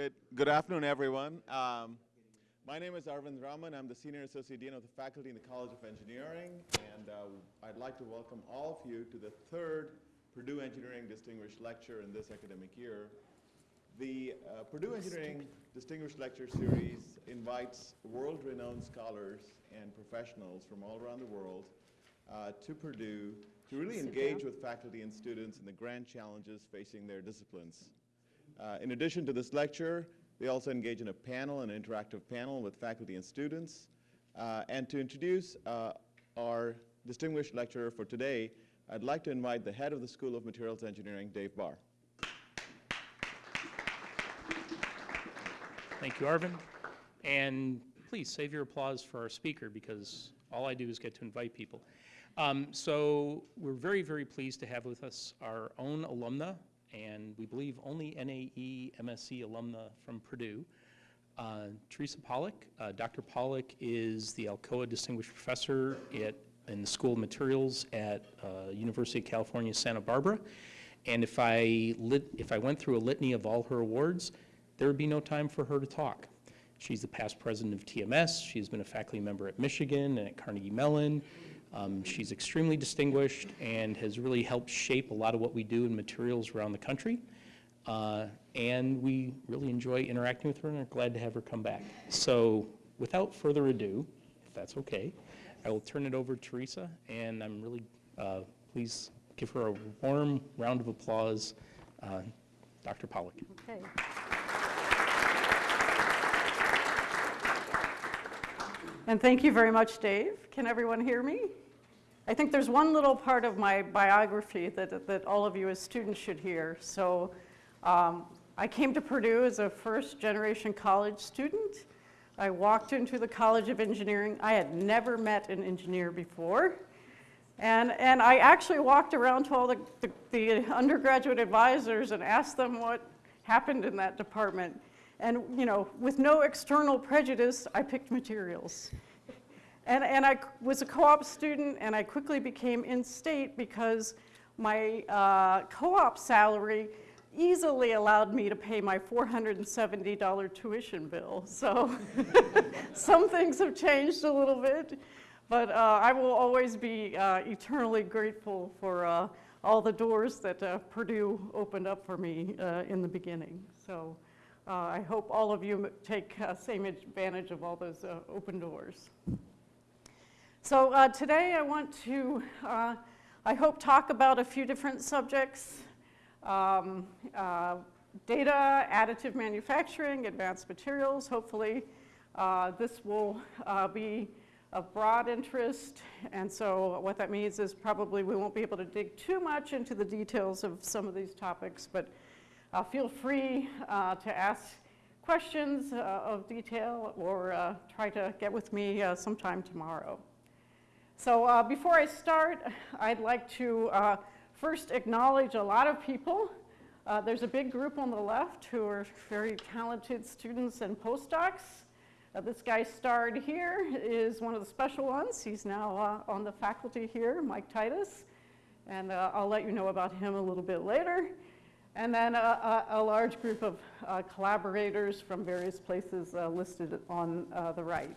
Good, good afternoon, everyone. Um, my name is Arvind Raman. I'm the Senior Associate Dean of the Faculty in the College of Engineering, and uh, I'd like to welcome all of you to the third Purdue Engineering Distinguished Lecture in this academic year. The uh, Purdue Engineering Distinguished Lecture Series invites world-renowned scholars and professionals from all around the world uh, to Purdue to really engage with faculty and students in the grand challenges facing their disciplines. Uh, in addition to this lecture, we also engage in a panel, an interactive panel with faculty and students. Uh, and to introduce uh, our distinguished lecturer for today, I'd like to invite the head of the School of Materials Engineering, Dave Barr. Thank you, Arvin. And please save your applause for our speaker because all I do is get to invite people. Um, so we're very, very pleased to have with us our own alumna and we believe only NAE MSE alumna from Purdue. Uh, Tresa Pollock. Uh, Dr. Pollock is the Alcoa Distinguished Professor at, in the School of Materials at uh, University of California, Santa Barbara. And if I, lit, if I went through a litany of all her awards, there would be no time for her to talk. She's the past president of TMS. She's been a faculty member at Michigan and at Carnegie Mellon. Um, she's extremely distinguished and has really helped shape a lot of what we do in materials around the country. Uh, and we really enjoy interacting with her and are glad to have her come back. So without further ado, if that's okay, I will turn it over to Tresa, and I'm really, uh, please give her a warm round of applause, uh, Dr. Pollock. Okay. And thank you very much, Dave. Can everyone hear me? I think there's one little part of my biography that, that all of you as students should hear. So um, I came to Purdue as a first generation college student. I walked into the College of Engineering. I had never met an engineer before. And, and I actually walked around to all the, the, the undergraduate advisors and asked them what happened in that department. And, you know, with no external prejudice, I picked materials. And, and I was a co-op student and I quickly became in-state because my uh, co-op salary easily allowed me to pay my $470 tuition bill. So some things have changed a little bit, but uh, I will always be uh, eternally grateful for uh, all the doors that uh, Purdue opened up for me uh, in the beginning. So I hope all of you take same advantage of all those open doors. So uh, today I want to, uh, I hope, talk about a few different subjects. Um, uh, data, additive manufacturing, advanced materials. Hopefully uh, this will uh, be of broad interest. And so what that means is probably we won't be able to dig too much into the details of some of these topics, but uh, feel free to ask questions of detail or try to get with me sometime tomorrow. So uh, before I start, I'd like to uh, first acknowledge a lot of people. Uh, there's a big group on the left who are very talented students and postdocs. Uh, this guy starred here is one of the special ones. He's now uh, on the faculty here, Mike Titus. And uh, I'll let you know about him a little bit later. And then a, a, a large group of collaborators from various places listed on the right.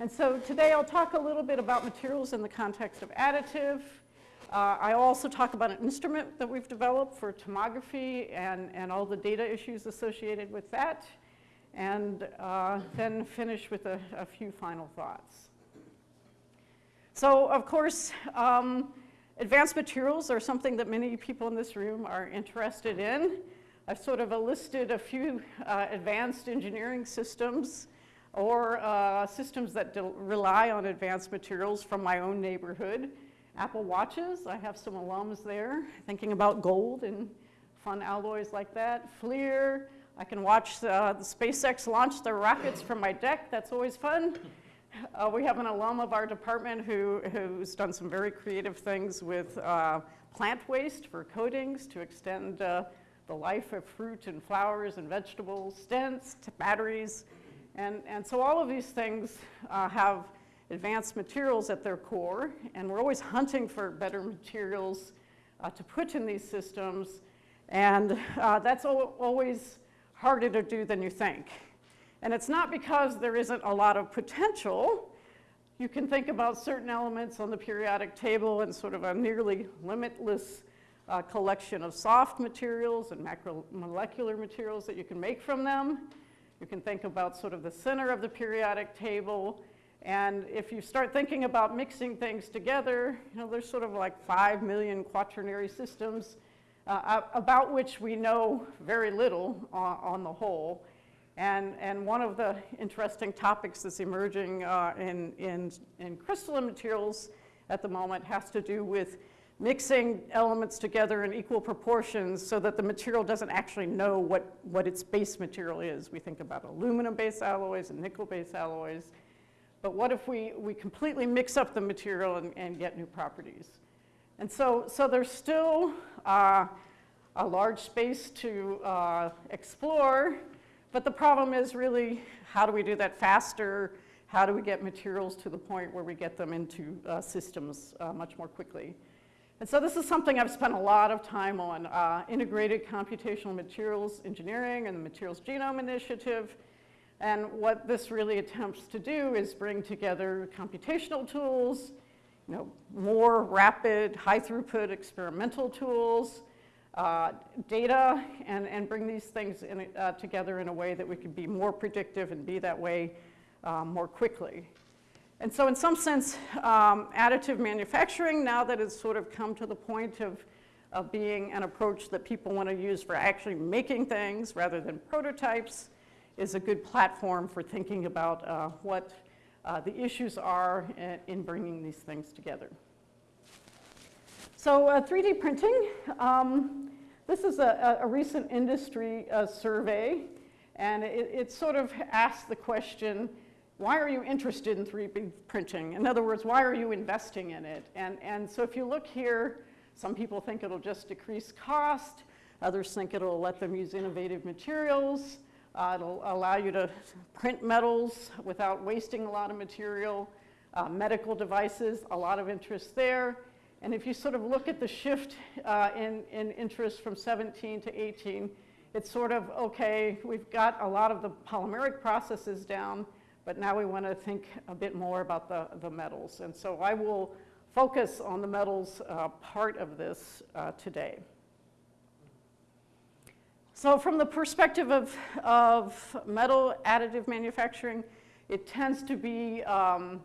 And so today I'll talk a little bit about materials in the context of additive. Uh, I also talk about an instrument that we've developed for tomography and, and all the data issues associated with that. And uh, then finish with a, a, few final thoughts. So of course, um, advanced materials are something that many people in this room are interested in. I've sort of listed a few uh, advanced engineering systems or uh, systems that rely on advanced materials from my own neighborhood. Apple Watches, I have some alums there thinking about gold and fun alloys like that. FLIR, I can watch uh, the SpaceX launch their rockets from my deck, that's always fun. Uh, we have an alum of our department who, who's done some very creative things with uh, plant waste for coatings to extend uh, the life of fruit and flowers and vegetables, stents, batteries, and, and so all of these things uh, have advanced materials at their core, and we're always hunting for better materials uh, to put in these systems. And uh, that's always harder to do than you think. And it's not because there isn't a lot of potential. You can think about certain elements on the periodic table and sort of a nearly limitless uh, collection of soft materials and macromolecular materials that you can make from them. You can think about sort of the center of the periodic table. And if you start thinking about mixing things together, you know, there's sort of like 5 million quaternary systems uh, about which we know very little on, on the whole. And, and one of the interesting topics that's emerging uh, in, in, in crystalline materials at the moment has to do with mixing elements together in equal proportions so that the material doesn't actually know what, what its base material is. We think about aluminum-based alloys and nickel-based alloys. But what if we, we completely mix up the material and, and get new properties? And so, so there's still uh, a large space to uh, explore, but the problem is really how do we do that faster? How do we get materials to the point where we get them into uh, systems uh, much more quickly? And so this is something I've spent a lot of time on, uh, integrated computational materials engineering and the Materials Genome Initiative. And what this really attempts to do is bring together computational tools, you know, more rapid, high throughput experimental tools, uh, data, and, and bring these things in, uh, together in a way that we can be more predictive and be that way uh, more quickly. And so in some sense, um, additive manufacturing, now that it's sort of come to the point of, of being an approach that people want to use for actually making things rather than prototypes, is a good platform for thinking about uh, what uh, the issues are in, in, bringing these things together. So uh, 3D printing, um, this is a, a recent industry uh, survey, and it, it sort of asks the question, why are you interested in 3D printing? In other words, why are you investing in it? And, and so if you look here, some people think it'll just decrease cost. Others think it'll let them use innovative materials. Uh, it'll allow you to print metals without wasting a lot of material. Uh, medical devices, a lot of interest there. And if you sort of look at the shift uh, in, in interest from 17 to 18, it's sort of, okay, we've got a lot of the polymeric processes down, but now we want to think a bit more about the, the metals. And so I will focus on the metals uh, part of this uh, today. So from the perspective of, of metal additive manufacturing, it tends to be um,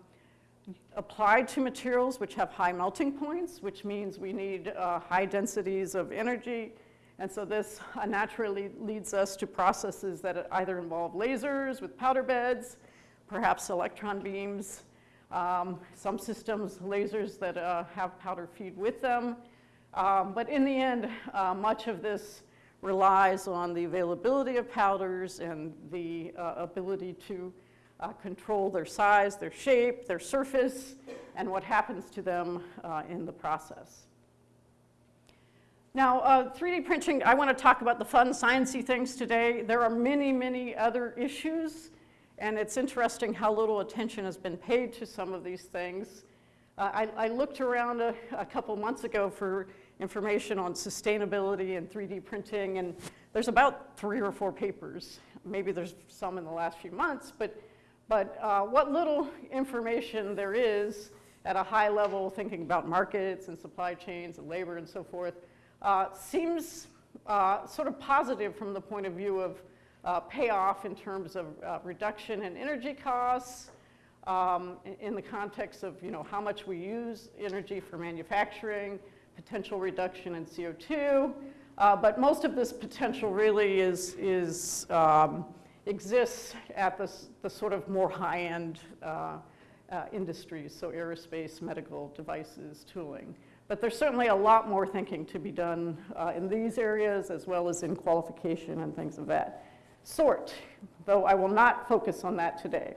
applied to materials which have high melting points, which means we need uh, high densities of energy. And so this uh, naturally leads us to processes that either involve lasers with powder beds, perhaps electron beams, um, some systems, lasers that uh, have powder feed with them. Um, but in the end, uh, much of this relies on the availability of powders and the uh, ability to uh, control their size, their shape, their surface, and what happens to them uh, in the process. Now, uh, 3D printing, I want to talk about the fun, sciencey things today. There are many, many other issues and it's interesting how little attention has been paid to some of these things. Uh, I, I, looked around a, a, couple months ago for information on sustainability and 3D printing, and there's about three or four papers. Maybe there's some in the last few months, but, but uh, what little information there is at a high level, thinking about markets and supply chains and labor and so forth, uh, seems uh, sort of positive from the point of view of uh, payoff in terms of uh, reduction in energy costs, um, in the context of you know, how much we use energy for manufacturing, potential reduction in CO2. Uh, but most of this potential really is, is um, exists at the, the sort of more high-end uh, uh, industries, so aerospace, medical devices, tooling. But there's certainly a lot more thinking to be done uh, in these areas as well as in qualification and things of that sort, though I will not focus on that today.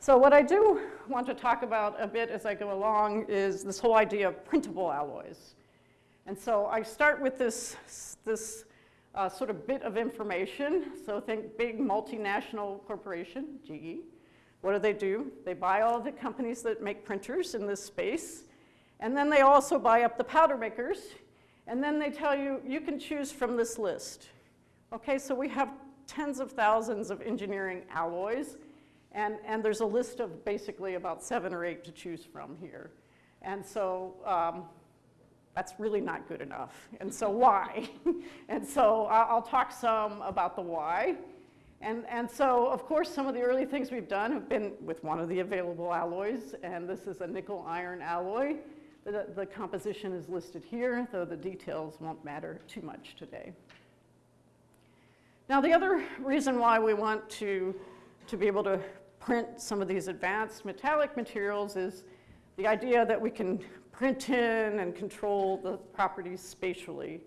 So what I do want to talk about a bit as I go along is this whole idea of printable alloys. And so I start with this, this uh, sort of bit of information. So think big multinational corporation, GE. What do they do? They buy all the companies that make printers in this space. And then they also buy up the powder makers. And then they tell you, you can choose from this list. Okay, so we have tens of thousands of engineering alloys, and, and there's a list of basically about seven or eight to choose from here. And so um, that's really not good enough. And so why? and so I'll talk some about the why. And, and so, of course, some of the early things we've done have been with one of the available alloys, and this is a nickel iron alloy. The, the composition is listed here, though the details won't matter too much today. Now, the other reason why we want to, to be able to print some of these advanced metallic materials is the idea that we can print in and control the properties spatially.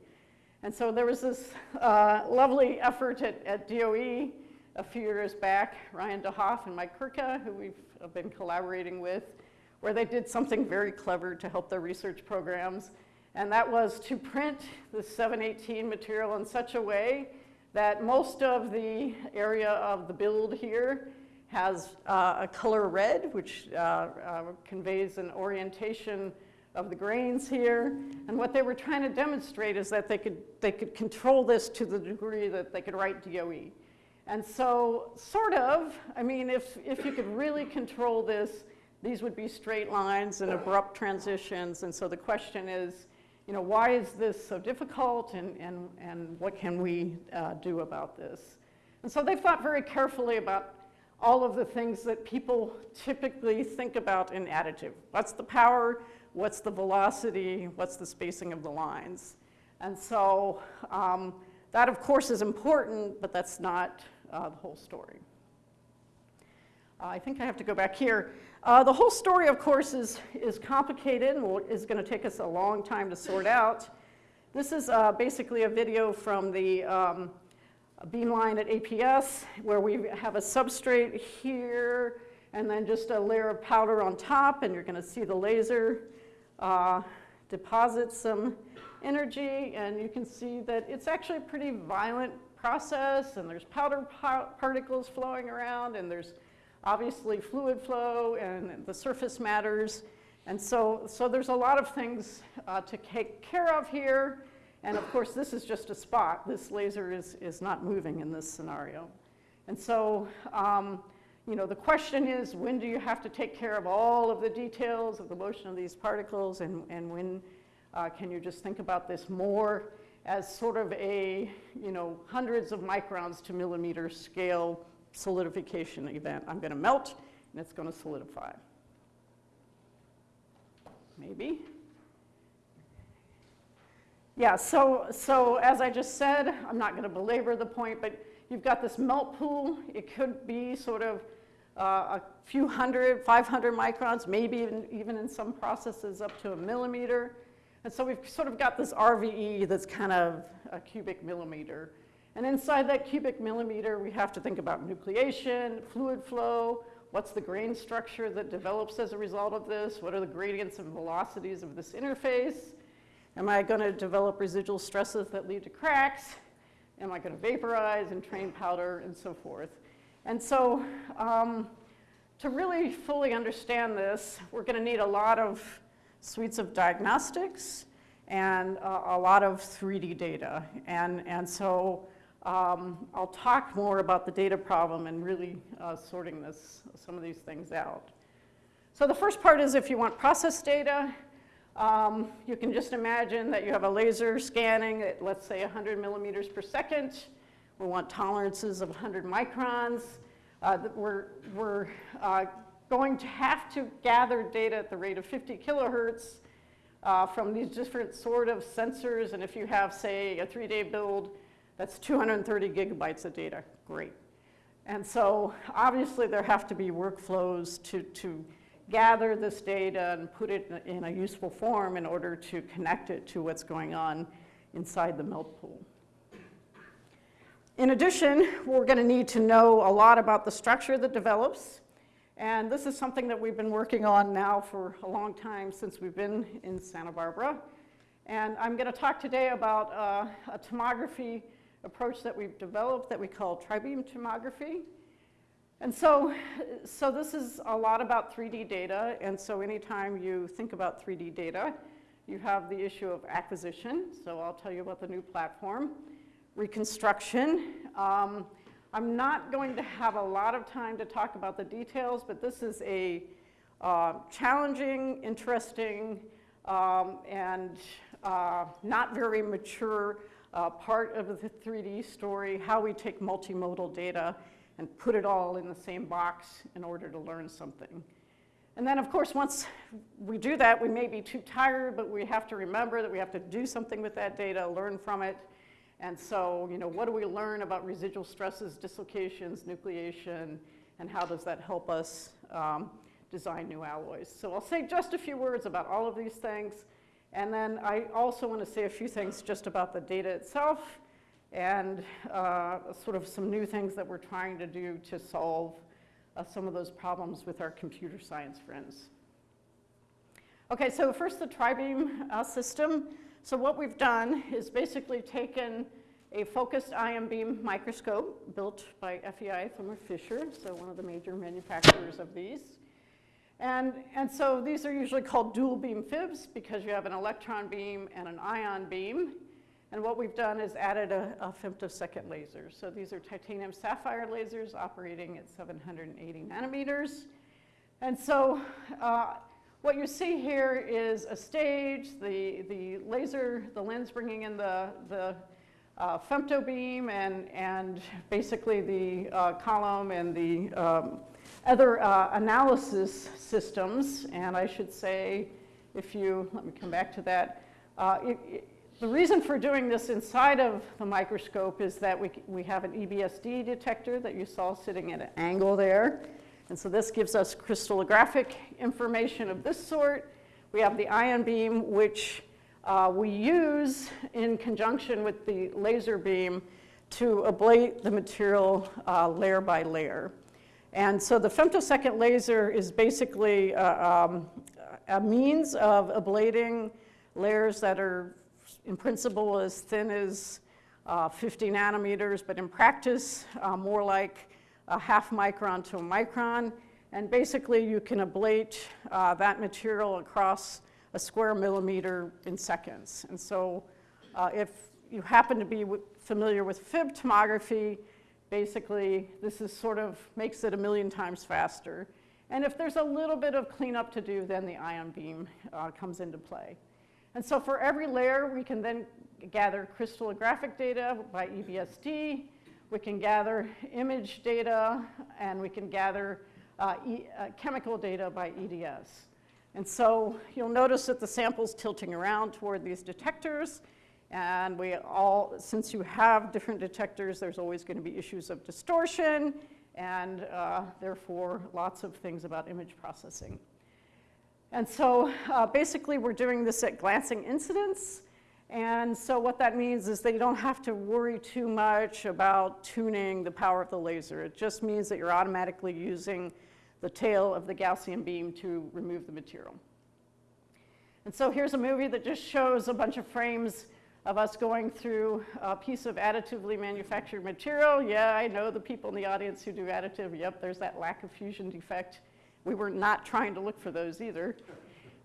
And so there was this uh, lovely effort at, at DOE a few years back, Ryan DeHoff and Mike Kirka, who we've been collaborating with, where they did something very clever to help their research programs. And that was to print the 718 material in such a way that most of the area of the build here has uh, a color red, which uh, uh, conveys an orientation of the grains here. And what they were trying to demonstrate is that they could, they could control this to the degree that they could write DOE. And so, sort of, I mean, if, if you could really control this, these would be straight lines and abrupt transitions. And so the question is, you know, why is this so difficult and, and, and what can we uh, do about this? And so they've thought very carefully about all of the things that people typically think about in additive. What's the power? What's the velocity? What's the spacing of the lines? And so um, that, of course, is important, but that's not uh, the whole story. Uh, I think I have to go back here. Uh, the whole story, of course, is, is complicated and will, is going to take us a long time to sort out. This is uh, basically a video from the um, beamline at APS where we have a substrate here and then just a layer of powder on top and you're going to see the laser uh, deposit some energy and you can see that it's actually a pretty violent process and there's powder particles flowing around and there's obviously fluid flow and the surface matters. And so, so there's a lot of things uh, to take care of here. And of course, this is just a spot. This laser is, is not moving in this scenario. And so, um, you know, the question is, when do you have to take care of all of the details of the motion of these particles? And, and when uh, can you just think about this more as sort of a, you know, hundreds of microns to millimeter scale solidification event. I'm going to melt, and it's going to solidify. Maybe. Yeah, so, so as I just said, I'm not going to belabor the point, but you've got this melt pool. It could be sort of uh, a few hundred, 500 microns, maybe even, even in some processes up to a millimeter. And so we've sort of got this RVE that's kind of a cubic millimeter. And inside that cubic millimeter, we have to think about nucleation, fluid flow, what's the grain structure that develops as a result of this, what are the gradients and velocities of this interface, am I going to develop residual stresses that lead to cracks, am I going to vaporize and train powder, and so forth. And so um, to really fully understand this, we're going to need a lot of suites of diagnostics and uh, a lot of 3D data. And, and so um, I'll talk more about the data problem and really uh, sorting this, some of these things out. So the first part is if you want process data, um, you can just imagine that you have a laser scanning at, let's say, 100 millimeters per second. We want tolerances of 100 microns. Uh, we're we're uh, going to have to gather data at the rate of 50 kilohertz uh, from these different sort of sensors. And if you have, say, a three-day build, that's 230 gigabytes of data. Great. And so obviously there have to be workflows to, to gather this data and put it in a useful form in order to connect it to what's going on inside the melt pool. In addition, we're going to need to know a lot about the structure that develops. And this is something that we've been working on now for a long time since we've been in Santa Barbara. And I'm going to talk today about uh, a tomography approach that we've developed that we call tri-beam tomography. And so, so this is a lot about 3D data, and so anytime you think about 3D data, you have the issue of acquisition, so I'll tell you about the new platform, reconstruction, um, I'm not going to have a lot of time to talk about the details, but this is a uh, challenging, interesting, um, and uh, not very mature uh, part of the 3D story, how we take multimodal data and put it all in the same box in order to learn something. And then, of course, once we do that, we may be too tired, but we have to remember that we have to do something with that data, learn from it. And so, you know, what do we learn about residual stresses, dislocations, nucleation, and how does that help us um, design new alloys? So I'll say just a few words about all of these things. And then I also want to say a few things just about the data itself and uh, sort of some new things that we're trying to do to solve uh, some of those problems with our computer science friends. Okay, so first the tri-beam uh, system. So what we've done is basically taken a focused ion beam microscope built by FEI Thermo Fisher, so one of the major manufacturers of these. And, and so these are usually called dual beam FIBs because you have an electron beam and an ion beam. And what we've done is added a, a femtosecond laser. So these are titanium sapphire lasers operating at 780 nanometers. And so uh, what you see here is a stage, the, the laser, the lens bringing in the, the uh, femto beam and, and basically the uh, column and the um, other uh, analysis systems. And I should say, if you, let me come back to that, uh, it, it, the reason for doing this inside of the microscope is that we, we have an EBSD detector that you saw sitting at an angle there. And so this gives us crystallographic information of this sort. We have the ion beam, which uh, we use in conjunction with the laser beam to ablate the material uh, layer by layer. And so the femtosecond laser is basically uh, um, a means of ablating layers that are in principle as thin as uh, 50 nanometers, but in practice uh, more like a half micron to a micron. And basically you can ablate uh, that material across a square millimeter in seconds. And so uh, if you happen to be familiar with FIB tomography, basically this is sort of makes it a million times faster. And if there's a little bit of cleanup to do, then the ion beam uh, comes into play. And so for every layer, we can then gather crystallographic data by EBSD. We can gather image data, and we can gather uh, e uh, chemical data by EDS. And so you'll notice that the sample's tilting around toward these detectors. And we all, since you have different detectors, there's always going to be issues of distortion and uh, therefore lots of things about image processing. And so uh, basically we're doing this at glancing incidence. And so what that means is that you don't have to worry too much about tuning the power of the laser. It just means that you're automatically using the tail of the Gaussian beam to remove the material. And so here's a movie that just shows a bunch of frames of us going through a piece of additively manufactured material. Yeah, I know the people in the audience who do additive. Yep, there's that lack of fusion defect. We were not trying to look for those either.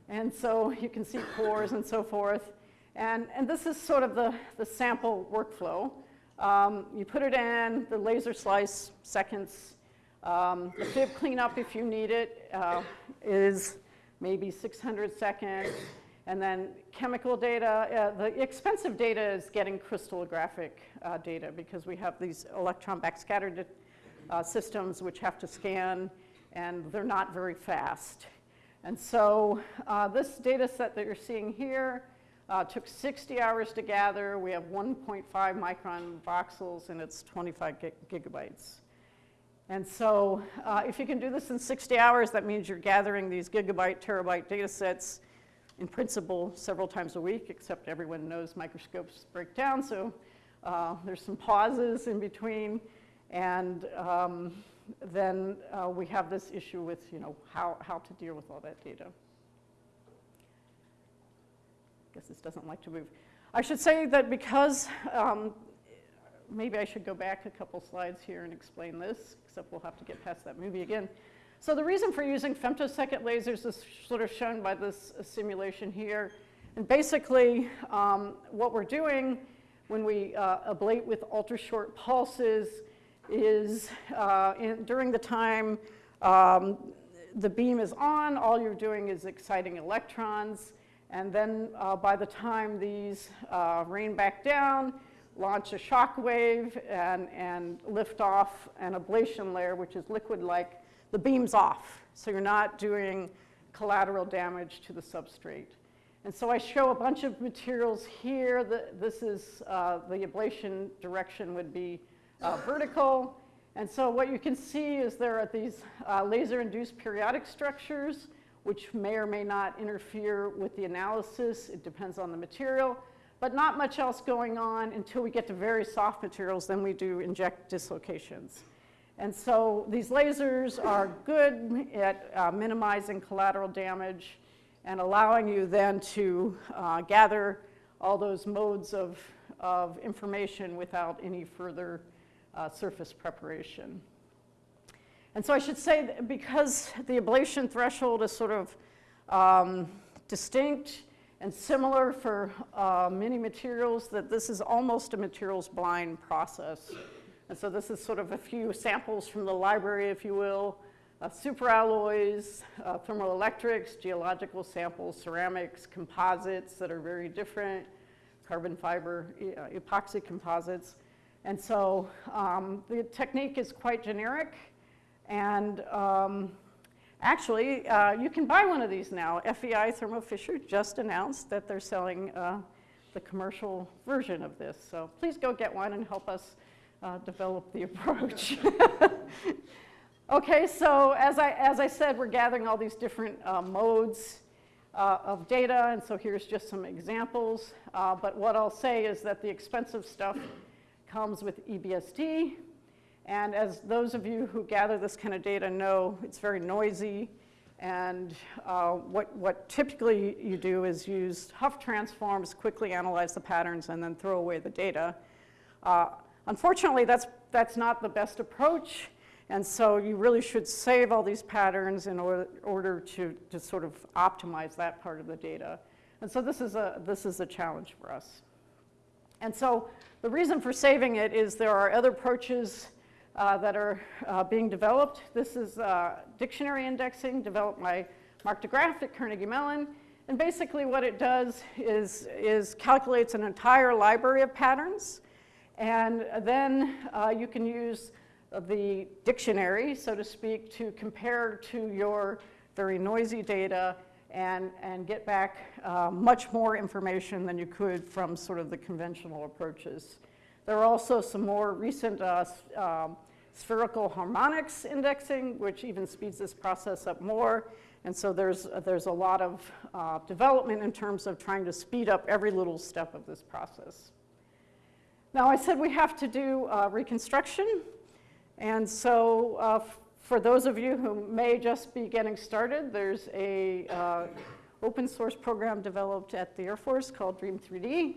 And so you can see pores and so forth. And, and this is sort of the, the sample workflow. Um, you put it in, the laser slice seconds. Um, the FIB cleanup, if you need it, uh, is maybe 600 seconds. And then chemical data, uh, the expensive data is getting crystallographic uh, data because we have these electron backscatter uh, systems which have to scan and they're not very fast. And so uh, this data set that you're seeing here uh, took 60 hours to gather. We have 1.5 micron voxels and it's 25 gig gigabytes. And so uh, if you can do this in 60 hours, that means you're gathering these gigabyte, terabyte data sets in principle several times a week, except everyone knows microscopes break down, so uh, there's some pauses in between. And um, then uh, we have this issue with, you know, how, how to deal with all that data. Guess this doesn't like to move. I should say that because, um, maybe I should go back a couple slides here and explain this, except we'll have to get past that movie again. So the reason for using femtosecond lasers is sort of shown by this simulation here. And basically, um, what we're doing when we uh, ablate with ultra-short pulses is uh, in, during the time um, the beam is on, all you're doing is exciting electrons. And then uh, by the time these uh, rain back down, launch a shock wave and, and lift off an ablation layer, which is liquid-like, the beam's off. So you're not doing collateral damage to the substrate. And so I show a bunch of materials here. The, this is uh, the ablation direction would be uh, vertical. And so what you can see is there are these uh, laser-induced periodic structures which may or may not interfere with the analysis. It depends on the material, but not much else going on until we get to very soft materials, then we do inject dislocations. And so these lasers are good at uh, minimizing collateral damage and allowing you then to uh, gather all those modes of, of information without any further uh, surface preparation. And so I should say that because the ablation threshold is sort of um, distinct and similar for uh, many materials, that this is almost a materials blind process. And so this is sort of a few samples from the library, if you will, uh, superalloys, uh, thermoelectrics, geological samples, ceramics, composites that are very different, carbon fiber, uh, epoxy composites. And so um, the technique is quite generic. And um, actually, uh, you can buy one of these now. FEI Thermo Fisher just announced that they're selling uh, the commercial version of this. So please go get one and help us uh, develop the approach. okay, so as I, as I said, we're gathering all these different uh, modes uh, of data, and so here's just some examples. Uh, but what I'll say is that the expensive stuff comes with EBSD, and as those of you who gather this kind of data know, it's very noisy. And uh, what, what typically you do is use Hough transforms, quickly analyze the patterns, and then throw away the data. Uh, unfortunately, that's, that's not the best approach. And so you really should save all these patterns in order, order to, to sort of optimize that part of the data. And so this is a, this is a challenge for us. And so the reason for saving it is there are other approaches uh, that are uh, being developed. This is uh, dictionary indexing developed by Marc De Graef at Carnegie Mellon. And basically what it does is, is calculates an entire library of patterns. And then uh, you can use the dictionary, so to speak, to compare to your very noisy data and, and get back uh, much more information than you could from sort of the conventional approaches. There are also some more recent uh, um, spherical harmonics indexing, which even speeds this process up more. And so there's, there's a lot of uh, development in terms of trying to speed up every little step of this process. Now, I said we have to do uh, reconstruction. And so uh, for those of you who may just be getting started, there's a uh, open source program developed at the Air Force called DREAM.3D.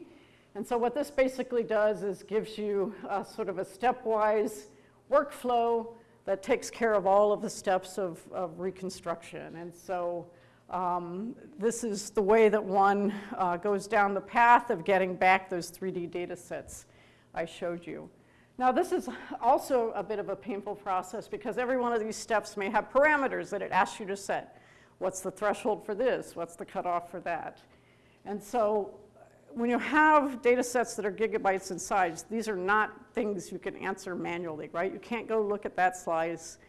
And so what this basically does is gives you sort of a stepwise workflow that takes care of all of the steps of, of reconstruction. And so um, this is the way that one uh, goes down the path of getting back those 3D data sets I showed you. Now this is also a bit of a painful process because every one of these steps may have parameters that it asks you to set. What's the threshold for this? What's the cutoff for that? And so when you have data sets that are gigabytes in size, these are not things you can answer manually, right? You can't go look at that slice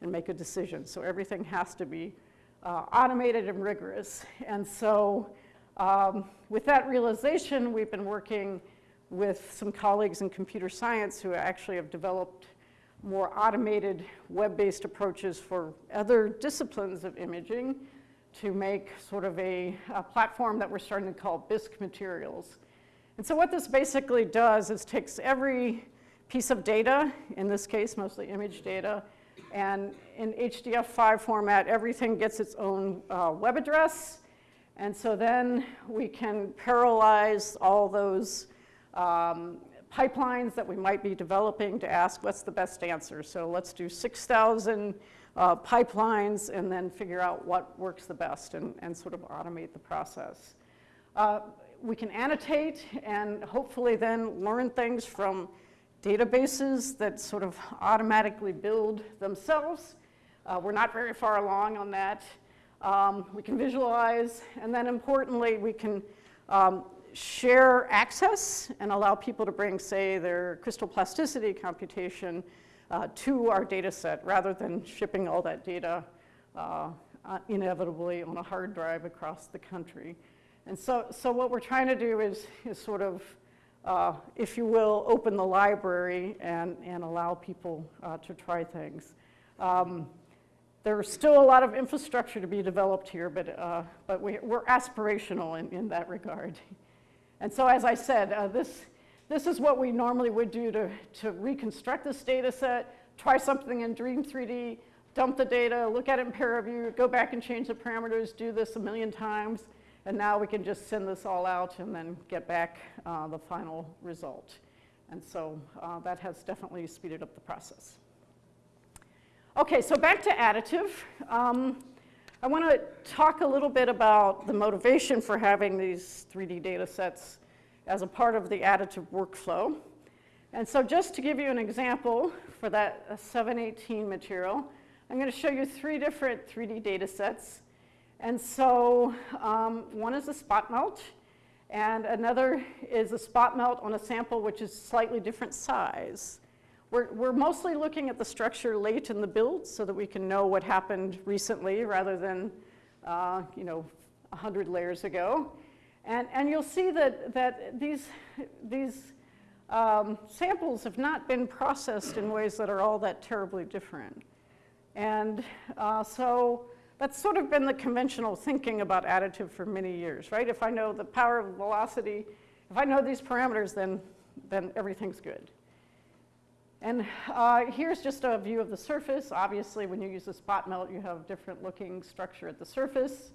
and make a decision. So everything has to be uh, automated and rigorous. And so um, with that realization, we've been working with some colleagues in computer science who actually have developed more automated web-based approaches for other disciplines of imaging to make sort of a, a, platform that we're starting to call BisQue materials. And so what this basically does is takes every piece of data, in this case mostly image data, and in HDF5 format everything gets its own uh, web address. And so then we can parallelize all those um, pipelines that we might be developing to ask what's the best answer. So let's do 6,000 uh, pipelines and then figure out what works the best and, and sort of automate the process. Uh, we can annotate and hopefully then learn things from databases that sort of automatically build themselves. Uh, we're not very far along on that. Um, we can visualize, and then importantly, we can um, share access and allow people to bring, say, their crystal plasticity computation uh, to our data set rather than shipping all that data uh, uh, inevitably on a hard drive across the country. And so, so what we're trying to do is, is sort of, uh, if you will, open the library and, and allow people uh, to try things. Um, there's still a lot of infrastructure to be developed here, but, uh, but we, are aspirational in, in that regard. And so as I said, uh, this, this is what we normally would do to, to reconstruct this data set, try something in DREAM.3D, dump the data, look at it in ParaView, go back and change the parameters, do this a million times, and now we can just send this all out and then get back uh, the final result. And so uh, that has definitely speeded up the process. Okay, so back to additive. Um, I want to talk a little bit about the motivation for having these 3D data sets as a part of the additive workflow. And so just to give you an example for that uh, 718 material, I'm going to show you three different 3D data sets. And so um, one is a spot melt, and another is a spot melt on a sample which is slightly different size. We're, we're mostly looking at the structure late in the build so that we can know what happened recently rather than, uh, you know, 100 layers ago. And, and you'll see that, that these, these um, samples have not been processed in ways that are all that terribly different. And uh, so that's sort of been the conventional thinking about additive for many years, right? If I know the power of velocity, if I know these parameters, then, then everything's good. And uh, here's just a view of the surface. Obviously, when you use a spot melt, you have different looking structure at the surface.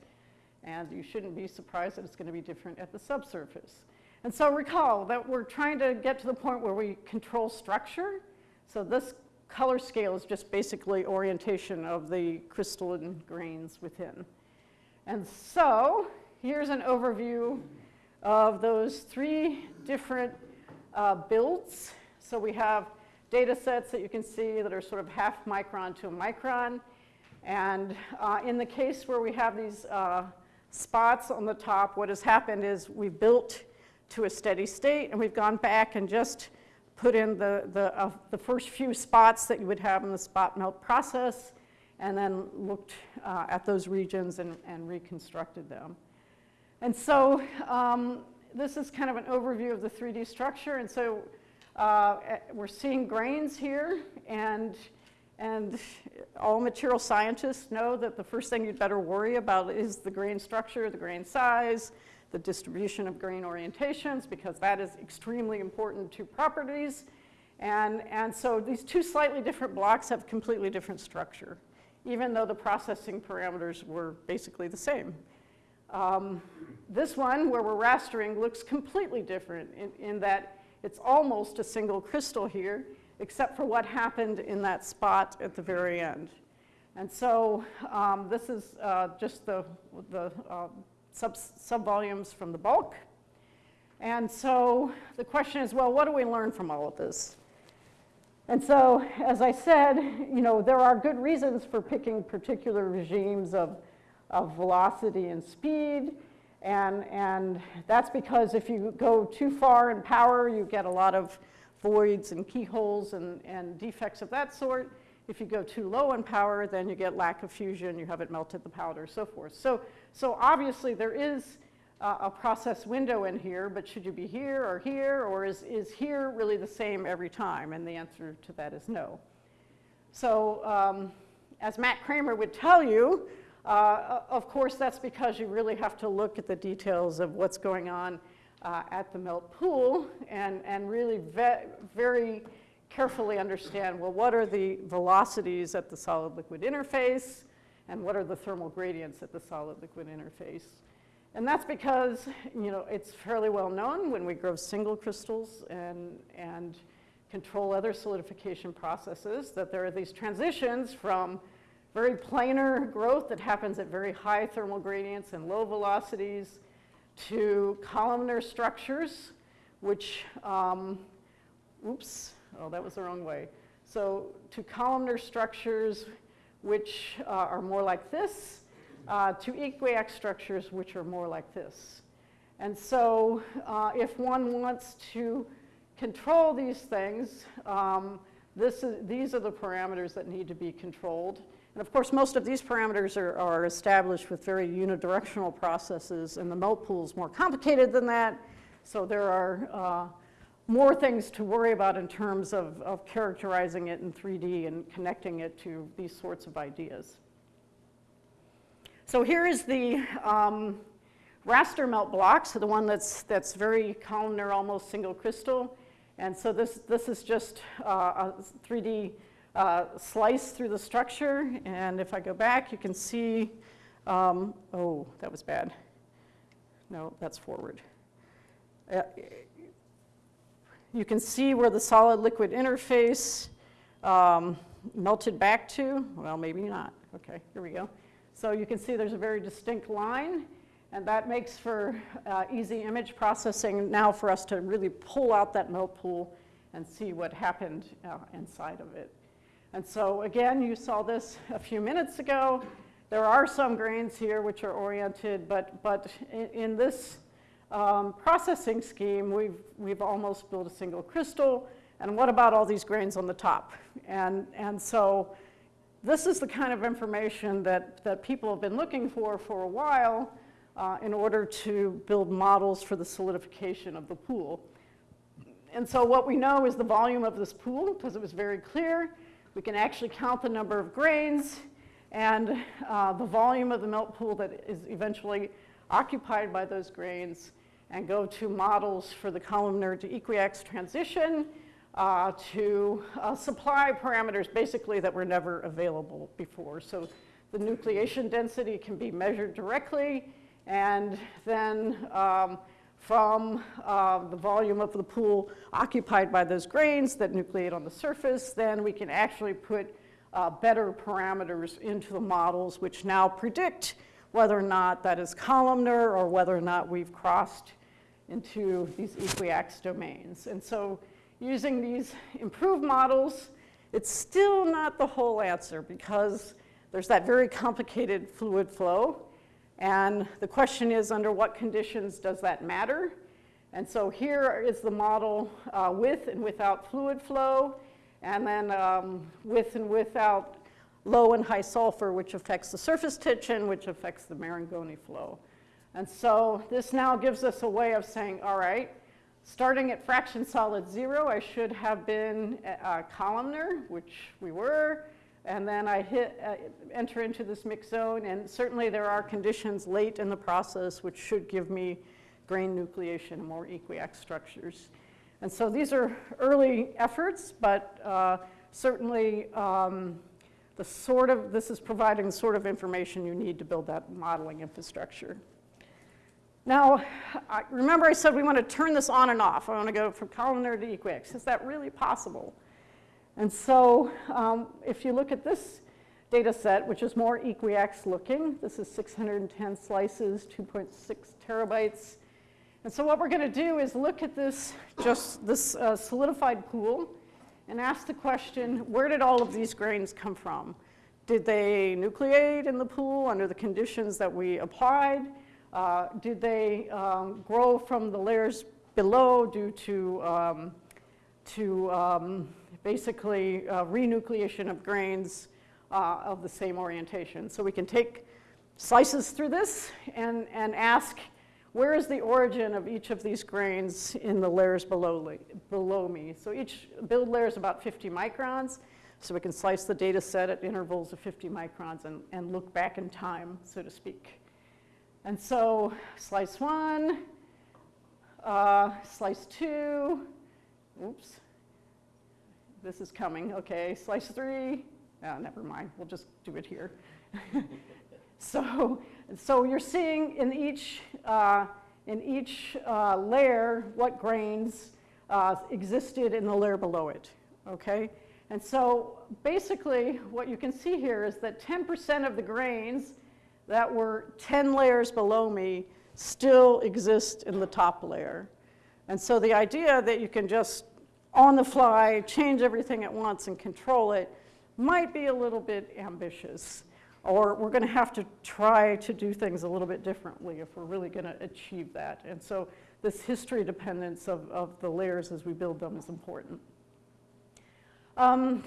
And you shouldn't be surprised that it's going to be different at the subsurface. And so recall that we're trying to get to the point where we control structure. So this color scale is just basically orientation of the crystalline grains within. And so here's an overview of those three different uh, builds. So we have data sets that you can see that are sort of half micron to a micron. And uh, in the case where we have these uh, spots on the top, what has happened is we've built to a steady state and we've gone back and just put in the, the, uh, the first few spots that you would have in the spot melt process and then looked uh, at those regions and, and reconstructed them. And so um, this is kind of an overview of the 3D structure. And so uh, eh, we're seeing grains here, and, and all material scientists know that the first thing you'd better worry about is the grain structure, the grain size, the distribution of grain orientations, because that is extremely important to properties. And, and so these two slightly different blocks have completely different structure, even though the processing parameters were basically the same. Um, this one, where we're rastering, looks completely different in, in that it's almost a single crystal here, except for what happened in that spot at the very end. And so um, this is uh, just the, the uh, sub, subvolumes from the bulk. And so the question is, well, what do we learn from all of this? And so, as I said, you know, there are good reasons for picking particular regimes of, of velocity and speed. And, and that's because if you go too far in power, you get a lot of voids and keyholes and, and defects of that sort. If you go too low in power, then you get lack of fusion, you haven't melted the powder, so forth. So, so obviously there is uh, a process window in here, but should you be here or here, or is, is here really the same every time? And the answer to that is no. So um, as Matt Kramer would tell you, uh, of course, that's because you really have to look at the details of what's going on uh, at the melt pool and, and really ve very carefully understand, well, what are the velocities at the solid-liquid interface and what are the thermal gradients at the solid-liquid interface. And that's because, you know, it's fairly well known when we grow single crystals and, and control other solidification processes that there are these transitions from very planar growth that happens at very high thermal gradients and low velocities to columnar structures, which, um, oops, oh, that was the wrong way. So to columnar structures which uh, are more like this, uh, to equiaxed structures which are more like this. And so uh, if one wants to control these things, um, this is, these are the parameters that need to be controlled. And of course, most of these parameters are, are established with very unidirectional processes, and the melt pool is more complicated than that. So there are uh, more things to worry about in terms of, of characterizing it in 3D and connecting it to these sorts of ideas. So here is the um, raster melt block, so the one that's, that's very columnar, almost single crystal. And so this, this is just uh, a 3D uh, slice through the structure. And if I go back, you can see, um, oh, that was bad. No, that's forward. Uh, you can see where the solid liquid interface um, melted back to. Well, maybe not. Okay, here we go. So you can see there's a very distinct line. And that makes for uh, easy image processing now for us to really pull out that melt pool and see what happened uh, inside of it. And so again, you saw this a few minutes ago. There are some grains here which are oriented, but, but in, in this um, processing scheme, we've, we've almost built a single crystal. And what about all these grains on the top? And, and so this is the kind of information that, that people have been looking for for a while uh, in order to build models for the solidification of the pool. And so what we know is the volume of this pool, because it was very clear. We can actually count the number of grains and uh, the volume of the melt pool that is eventually occupied by those grains and go to models for the columnar to equiax transition uh, to uh, supply parameters basically that were never available before. So the nucleation density can be measured directly and then um, from uh, the volume of the pool occupied by those grains that nucleate on the surface, then we can actually put uh, better parameters into the models which now predict whether or not that is columnar or whether or not we've crossed into these equiax domains. And so using these improved models, it's still not the whole answer because there's that very complicated fluid flow and the question is, under what conditions does that matter? And so here is the model uh, with and without fluid flow, and then um, with and without low and high sulfur, which affects the surface tension, which affects the Marangoni flow. And so this now gives us a way of saying, all right, starting at fraction solid zero, I should have been columnar, which we were, and then I hit, uh, enter into this mixed zone, and certainly there are conditions late in the process which should give me grain nucleation and more equiax structures. And so these are early efforts, but uh, certainly um, the sort of, this is providing the sort of information you need to build that modeling infrastructure. Now, I, remember I said we want to turn this on and off. I want to go from columnar to equiax. Is that really possible? And so um, if you look at this data set, which is more equiax looking, this is 610 slices, 2.6 terabytes. And so what we're going to do is look at this, just this uh, solidified pool and ask the question, where did all of these grains come from? Did they nucleate in the pool under the conditions that we applied? Uh, did they um, grow from the layers below due to, um, to um, basically uh, renucleation of grains uh, of the same orientation. So we can take slices through this and, and ask where is the origin of each of these grains in the layers below, below me. So each build layer is about 50 microns. So we can slice the data set at intervals of 50 microns and, and look back in time, so to speak. And so slice one, uh, slice two, oops, this is coming, okay, slice three, oh, never mind, we'll just do it here. so, so you're seeing in each, uh, in each uh, layer what grains uh, existed in the layer below it, okay? And so basically what you can see here is that 10% of the grains that were 10 layers below me still exist in the top layer. And so the idea that you can just on the fly, change everything at once and control it might be a little bit ambitious. Or we're going to have to try to do things a little bit differently if we're really going to achieve that. And so this history dependence of, of the layers as we build them is important. Um,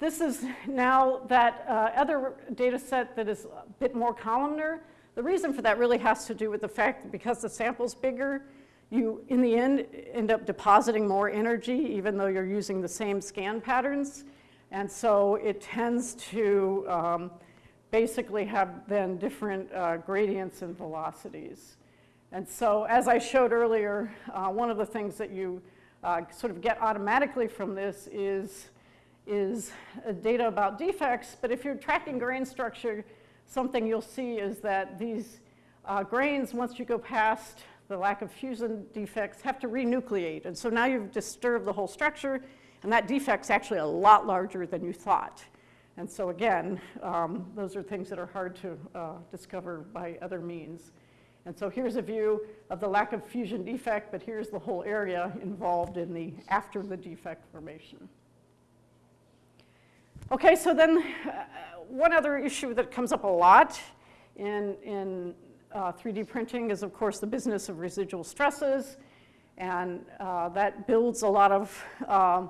this is now that uh, other data set that is a bit more columnar. The reason for that really has to do with the fact that because the sample's bigger, you, in the end, end up depositing more energy even though you're using the same scan patterns. And so it tends to um, basically have then different uh, gradients and velocities. And so as I showed earlier, uh, one of the things that you uh, sort of get automatically from this is, is data about defects. But if you're tracking grain structure, something you'll see is that these uh, grains, once you go past the lack of fusion defects, have to renucleate. And so now you've disturbed the whole structure, and that defect's actually a lot larger than you thought. And so again, um, those are things that are hard to uh, discover by other means. And so here's a view of the lack of fusion defect, but here's the whole area involved in the after the defect formation. Okay, so then uh, one other issue that comes up a lot in, in uh, 3D printing is, of course, the business of residual stresses. And uh, that builds a lot of uh,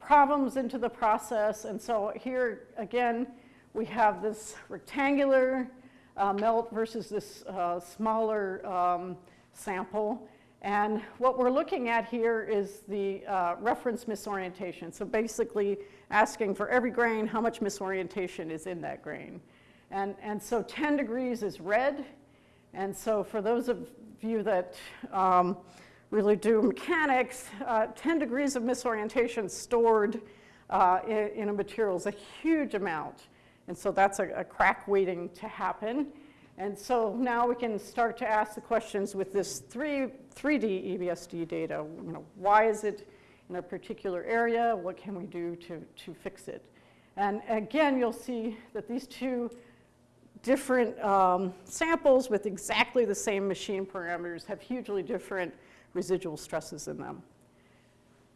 problems into the process. And so here, again, we have this rectangular uh, melt versus this uh, smaller um, sample. And what we're looking at here is the uh, reference misorientation. So basically asking for every grain how much misorientation is in that grain. And, and so 10 degrees is red. And so for those of you that um, really do mechanics, uh, 10 degrees of misorientation stored uh, in, in, a material is a huge amount. And so that's a, a, crack waiting to happen. And so now we can start to ask the questions with this 3, 3D EBSD data. You know, why is it in a particular area? What can we do to, to fix it? And again, you'll see that these two different um, samples with exactly the same machine parameters have hugely different residual stresses in them.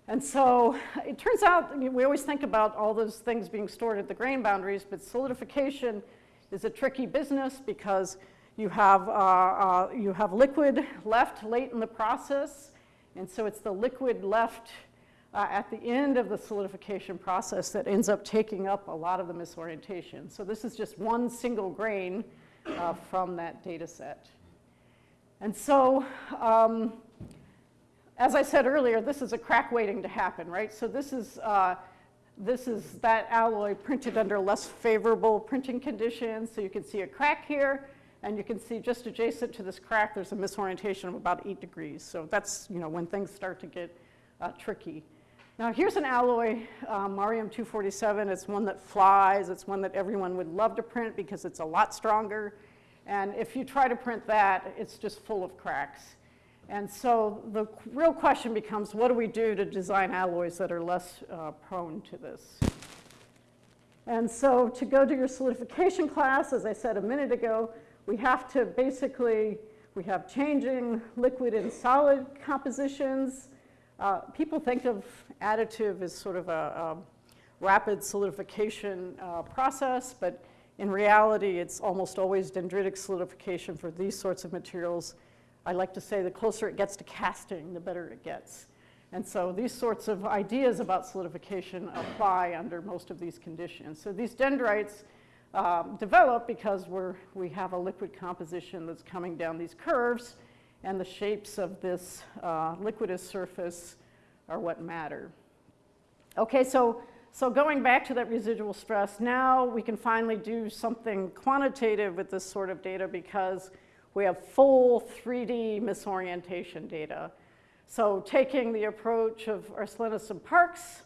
And so it turns out, we always think about all those things being stored at the grain boundaries, but solidification is a tricky business because you have, uh, uh, you have liquid left late in the process, and so it's the liquid left uh, at the end of the solidification process that ends up taking up a lot of the misorientation. So this is just one single grain uh, from that data set. And so, um, as I said earlier, this is a crack waiting to happen, right? So this is, uh, this is that alloy printed under less favorable printing conditions. So you can see a crack here, and you can see just adjacent to this crack, there's a misorientation of about eight degrees. So that's, you know, when things start to get uh, tricky. Now here's an alloy, um, MAR-M 247. It's one that flies. It's one that everyone would love to print because it's a lot stronger. And if you try to print that, it's just full of cracks. And so the real question becomes, what do we do to design alloys that are less uh, prone to this? And so to go to your solidification class, as I said a minute ago, we have to basically, we have changing liquid and solid compositions. Uh, people think of additive is sort of a, a rapid solidification uh, process, but in reality, it's almost always dendritic solidification for these sorts of materials. I like to say the closer it gets to casting, the better it gets. And so these sorts of ideas about solidification apply under most of these conditions. So these dendrites um, develop because we're, we have a liquid composition that's coming down these curves, and the shapes of this uh, liquidus surface are what matter. Okay, so, so going back to that residual stress, now we can finally do something quantitative with this sort of data because we have full 3D misorientation data. So taking the approach of Arsenlis and Parks,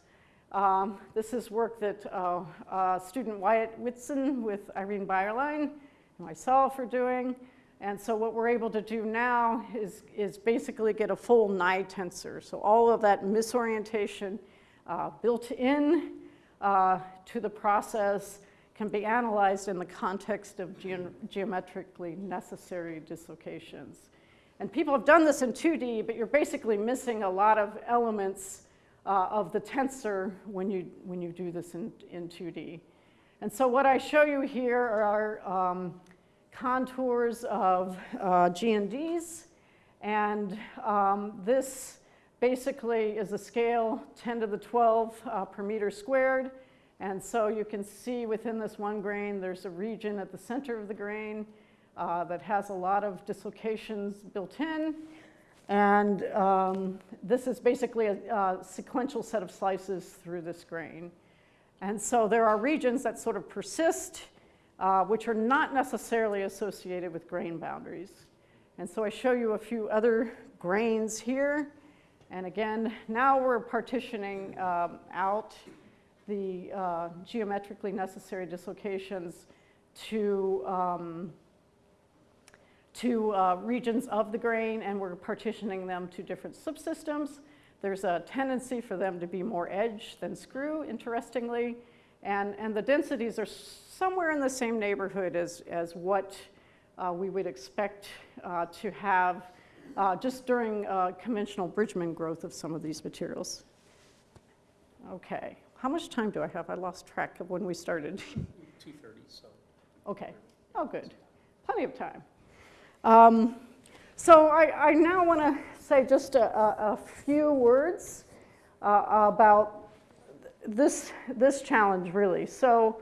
um, this is work that uh, uh, student Wyatt Whitson with Irene Beyerlein and myself are doing. And so what we're able to do now is, is basically get a full Nye tensor. So all of that misorientation uh, built in uh, to the process can be analyzed in the context of ge geometrically necessary dislocations. And people have done this in 2D, but you're basically missing a lot of elements uh, of the tensor when you, when you do this in, in 2D. And so what I show you here are um, contours of uh, GNDs. And um, this basically is a scale 10 to the 12 uh, per meter squared. And so you can see within this one grain, there's a region at the center of the grain uh, that has a lot of dislocations built in. And um, this is basically a, a sequential set of slices through this grain. And so there are regions that sort of persist, uh, which are not necessarily associated with grain boundaries. And so I show you a few other grains here. And again, now we're partitioning um, out the uh, geometrically necessary dislocations to, um, to uh, regions of the grain, and we're partitioning them to different subsystems. There's a tendency for them to be more edge than screw, interestingly, and, and the densities are somewhere in the same neighborhood as, as what uh, we would expect uh, to have uh, just during uh, conventional Bridgman growth of some of these materials. Okay, how much time do I have? I lost track of when we started. 2:30, so. Okay, oh, good, plenty of time. Um, so I, I now want to say just a, a, a few words uh, about this, this challenge, really. So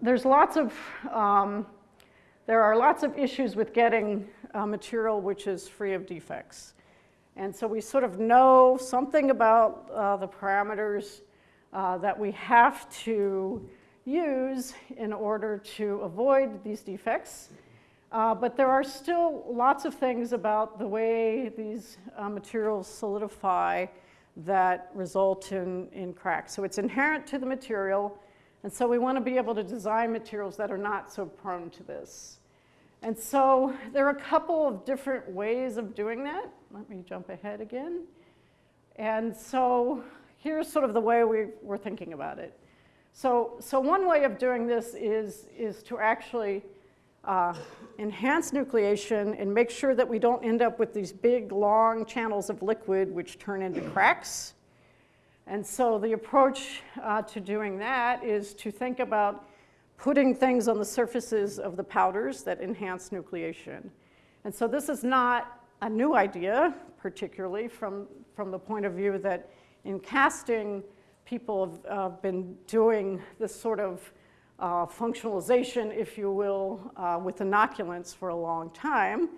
there's lots of, um, there are lots of issues with getting uh, material which is free of defects. And so we sort of know something about uh, the parameters uh, that we have to use in order to avoid these defects. Uh, but there are still lots of things about the way these uh, materials solidify that result in, in cracks. So it's inherent to the material, and so we want to be able to design materials that are not so prone to this. And so there are a couple of different ways of doing that. Let me jump ahead again. And so here's sort of the way we, we're thinking about it. So, so one way of doing this is, is to actually uh, enhance nucleation and make sure that we don't end up with these big, long channels of liquid which turn into cracks. And so the approach uh, to doing that is to think about putting things on the surfaces of the powders that enhance nucleation. And so this is not a new idea, particularly from, from the point of view that in casting, people have uh, been doing this sort of uh, functionalization, if you will, uh, with inoculants for a long time.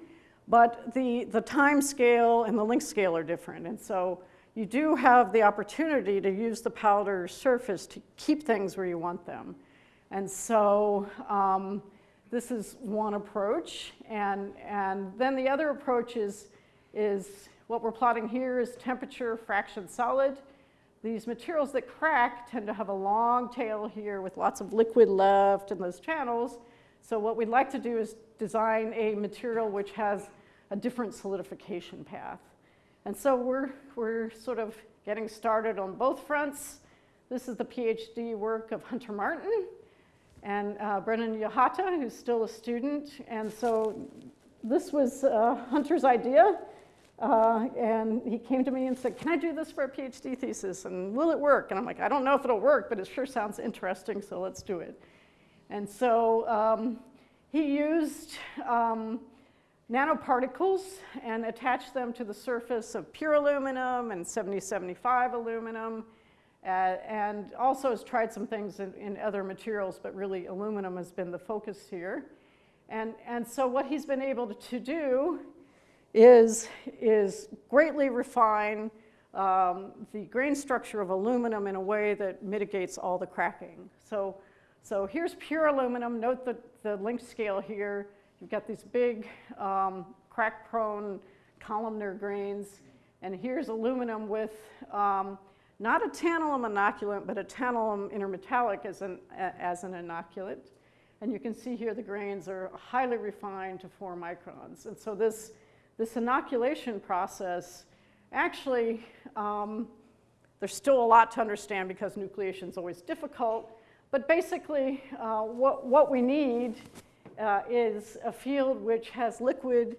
But the, the time scale and the length scale are different. And so you do have the opportunity to use the powder surface to keep things where you want them. And so um, this is one approach. And, and then the other approach is, is what we're plotting here is temperature fraction solid. These materials that crack tend to have a long tail here with lots of liquid left in those channels. So what we'd like to do is design a material which has a different solidification path. And so we're, we're sort of getting started on both fronts. This is the PhD work of Hunter Martin and uh, Brennan Yahata, who's still a student. And so this was uh, Hunter's idea. Uh, and he came to me and said, can I do this for a PhD thesis? And will it work? And I'm like, I don't know if it'll work, but it sure sounds interesting, so let's do it. And so um, he used um, nanoparticles and attach them to the surface of pure aluminum and 7075 aluminum. Uh, and also has tried some things in, in other materials, but really aluminum has been the focus here. And, and so what he's been able to, do is, is greatly refine um, the grain structure of aluminum in a way that mitigates all the cracking. So, so here's pure aluminum. Note the, the length scale here. You've got these big um, crack-prone columnar grains. And here's aluminum with um, not a tantalum inoculant, but a tantalum intermetallic as an, as an inoculant. And you can see here the grains are highly refined to four microns. And so this this inoculation process, actually, um, there's still a lot to understand because nucleation is always difficult, but basically uh, what, what we need uh, is a field which has liquid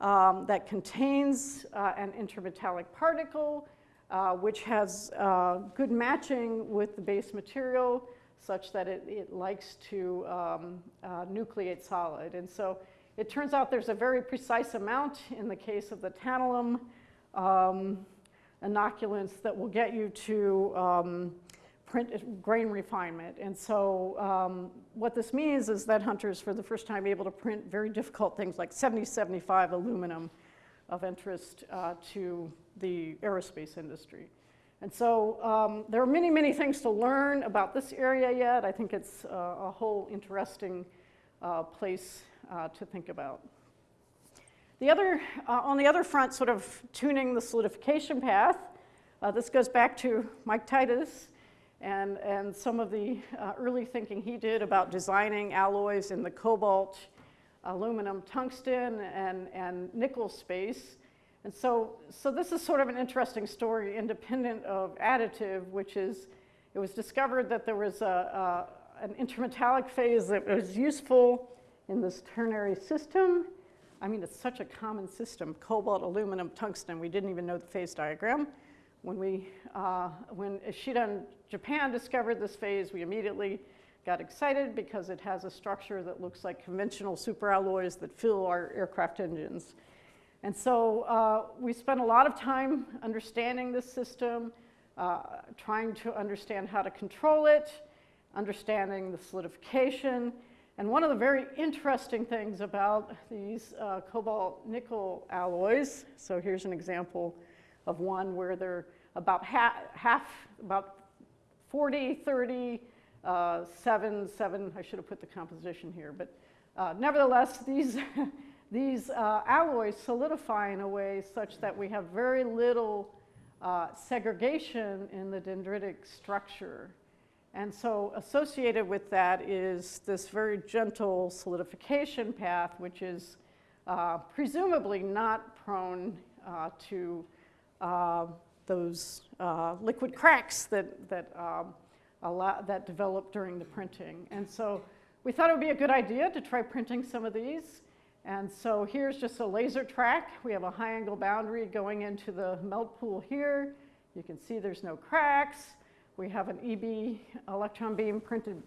um, that contains uh, an intermetallic particle uh, which has uh, good matching with the base material such that it, it likes to um, uh, nucleate solid. And so it turns out there's a very precise amount in the case of the tantalum um, inoculants that will get you to um, print grain refinement. And so um, what this means is that Hunter's, for the first time, able to print very difficult things like 7075 aluminum of interest uh, to the aerospace industry. And so um, there are many, many things to learn about this area yet. I think it's uh, a whole interesting uh, place uh, to think about. The other, uh, on the other front, sort of tuning the solidification path, uh, this goes back to Mike Titus and, and some of the uh, early thinking he did about designing alloys in the cobalt, aluminum, tungsten, and, and nickel space. And so, so this is sort of an interesting story independent of additive, which is, it was discovered that there was a, a, an intermetallic phase that was useful in this ternary system. I mean, it's such a common system, cobalt, aluminum, tungsten. We didn't even know the phase diagram. When, we, uh, when Ishida in Japan discovered this phase, we immediately got excited because it has a structure that looks like conventional superalloys that fill our aircraft engines. And so uh, we spent a lot of time understanding this system, uh, trying to understand how to control it, understanding the solidification. And one of the very interesting things about these uh, cobalt nickel alloys, so here's an example of one where they're about half, half about 40, 30, uh, 7, 7, I should have put the composition here, but uh, nevertheless, these these uh, alloys solidify in a way such that we have very little uh, segregation in the dendritic structure. And so associated with that is this very gentle solidification path, which is uh, presumably not prone uh, to uh, those uh, liquid cracks that, that, um, that develop during the printing. And so we thought it would be a good idea to try printing some of these. And so here's just a laser track. We have a high angle boundary going into the melt pool here. You can see there's no cracks. We have an EB electron beam printed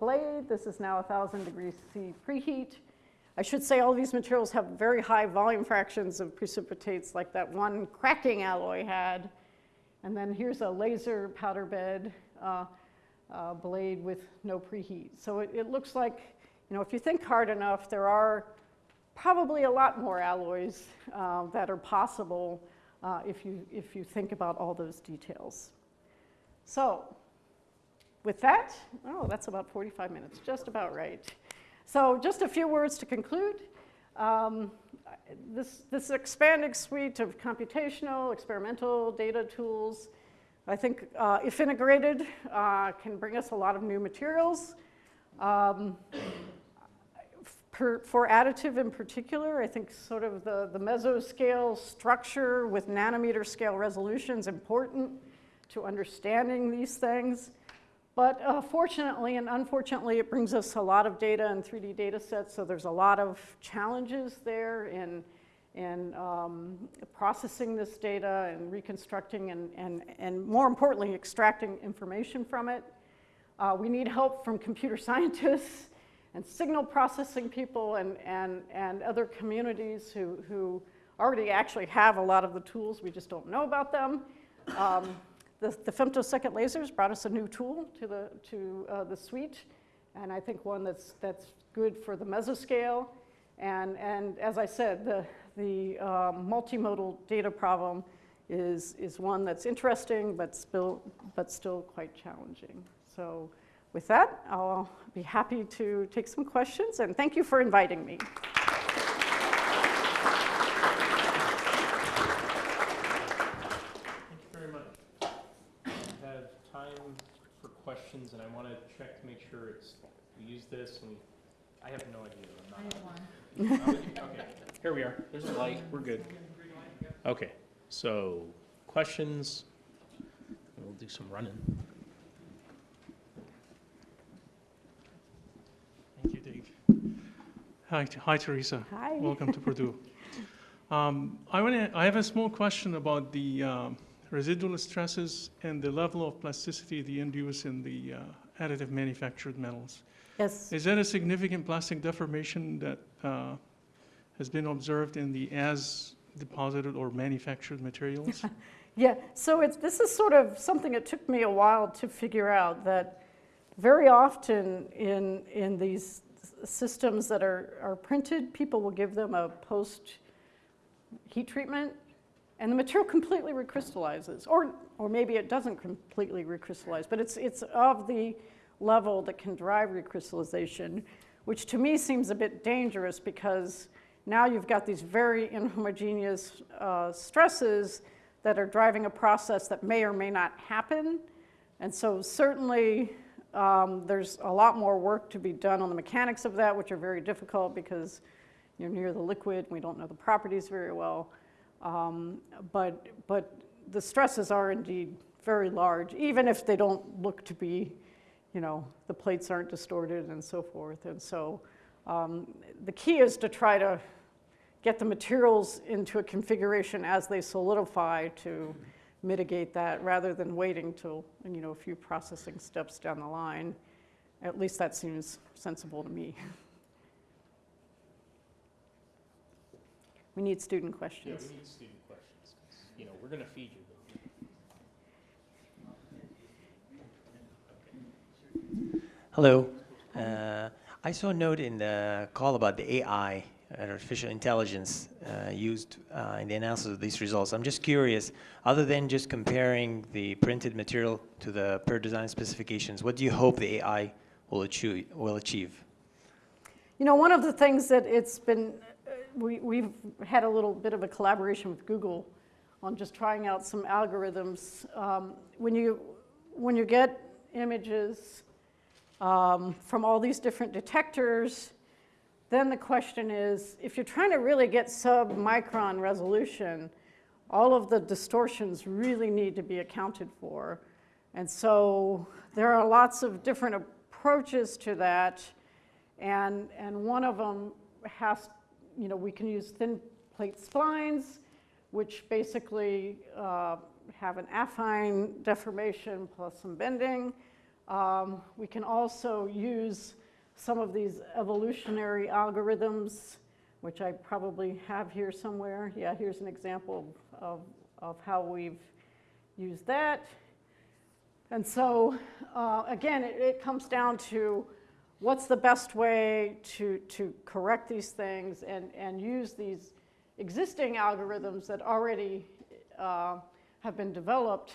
blade. This is now 1,000 degrees C preheat. I should say all these materials have very high volume fractions of precipitates like that one cracking alloy had. And then here's a laser powder bed uh, uh, blade with no preheat. So it, it looks like, you know, if you think hard enough, there are probably a lot more alloys uh, that are possible uh, if, you, if you think about all those details. So with that, oh, that's about 45 minutes, just about right. So just a few words to conclude. Um, this, this expanding suite of computational, experimental data tools, I think uh, if integrated, uh, can bring us a lot of new materials. Um, per, for additive in particular, I think sort of the, the mesoscale structure with nanometer scale resolution is important to understanding these things. But uh, fortunately and unfortunately, it brings us a lot of data and 3D data sets, so there's a lot of challenges there in, in um, processing this data and reconstructing and, and, and more importantly, extracting information from it. Uh, we need help from computer scientists and signal processing people and, and, and other communities who, who already actually have a lot of the tools, we just don't know about them. Um, the, the femtosecond lasers brought us a new tool to the, to, uh, the suite, and I think one that's, that's good for the mesoscale. And, and as I said, the, the uh, multimodal data problem is, is one that's interesting, but still, but still quite challenging. So with that, I'll be happy to take some questions, and thank you for inviting me. Thank you very much. We have time for questions, and I want to check to make sure it's, we use this, and I have no idea. I'm not- I have one. Okay, here we are. There's a light. We're good. Okay, so questions? We'll do some running. Thank you, Dave. Hi, hi Tresa. Hi. Welcome to Purdue. Um, I want to. I have a small question about the um, residual stresses and the level of plasticity they induce in the uh, additive manufactured metals. Yes. Is that a significant plastic deformation that uh, has been observed in the as deposited or manufactured materials? Yeah, so it's, this is sort of something it took me a while to figure out that very often in, in these systems that are, are printed, people will give them a post heat treatment and the material completely recrystallizes. Or, or maybe it doesn't completely recrystallize, but it's, it's of the level that can drive recrystallization, which to me seems a bit dangerous because now you've got these very inhomogeneous uh, stresses that are driving a process that may or may not happen. And so certainly um, there's a lot more work to be done on the mechanics of that, which are very difficult because you're near the liquid, and we don't know the properties very well. Um, but, but the stresses are indeed very large, even if they don't look to be, you know, the plates aren't distorted and so forth. And so um, the key is to try to get the materials into a configuration as they solidify to mitigate that rather than waiting till, you know, a few processing steps down the line. At least that seems sensible to me. We need student Yeah, questions. we need student questions, you know, we're gonna feed you. Hello. Uh, I saw a note in the call about the AI, artificial intelligence, uh, used uh, in the analysis of these results. I'm just curious, other than just comparing the printed material to the per design specifications, what do you hope the AI will achieve? Will achieve? You know, one of the things that it's been, uh, we, we've had a little bit of a collaboration with Google on just trying out some algorithms. Um, when you, when you get images um, from all these different detectors, then the question is, if you're trying to really get sub-micron resolution, all of the distortions really need to be accounted for. And so there are lots of different approaches to that. And, and one of them has, you know, we can use thin plate splines, which basically uh, have an affine deformation plus some bending. Um, we can also use some of these evolutionary algorithms, which I probably have here somewhere. Yeah, here's an example of, of how we've used that. And so, uh, again, it, it comes down to what's the best way to, to correct these things and, and use these existing algorithms that already uh, have been developed